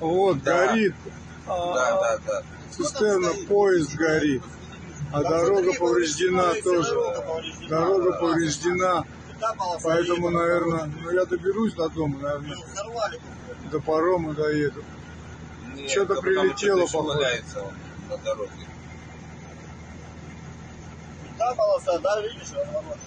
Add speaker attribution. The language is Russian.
Speaker 1: Вот,
Speaker 2: Да.
Speaker 1: горит.
Speaker 2: А, да, да, а да.
Speaker 1: Цистерна, поезд горит. А дорога повреждена тоже. Дорога повреждена. Поэтому, наверное, ну я доберусь до дома, наверное, ну, до парома доеду. Что-то прилетело,
Speaker 2: что
Speaker 1: похоже.
Speaker 2: на дороге.
Speaker 3: Та полоса, да, видишь, разворот.